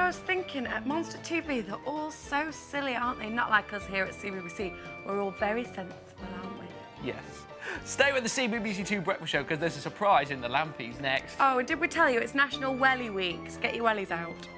I was thinking at Monster TV, they're all so silly, aren't they? Not like us here at CBBC. We're all very sensible, aren't we? Yes. Stay with the CBBC Two Breakfast Show because there's a surprise in the Lampies next. Oh, did we tell you it's National Welly Week? So get your wellies out.